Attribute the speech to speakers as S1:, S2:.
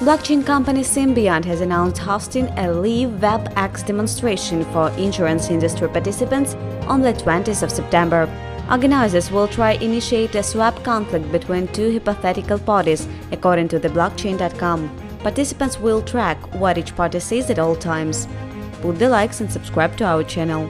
S1: Blockchain company Symbiont has announced hosting a live WebEx demonstration for insurance industry participants on the 20th of September. Organizers will try initiate a swap conflict between two hypothetical parties, according to the blockchain.com. Participants will track what each party says at all times. Put the likes and subscribe to our channel.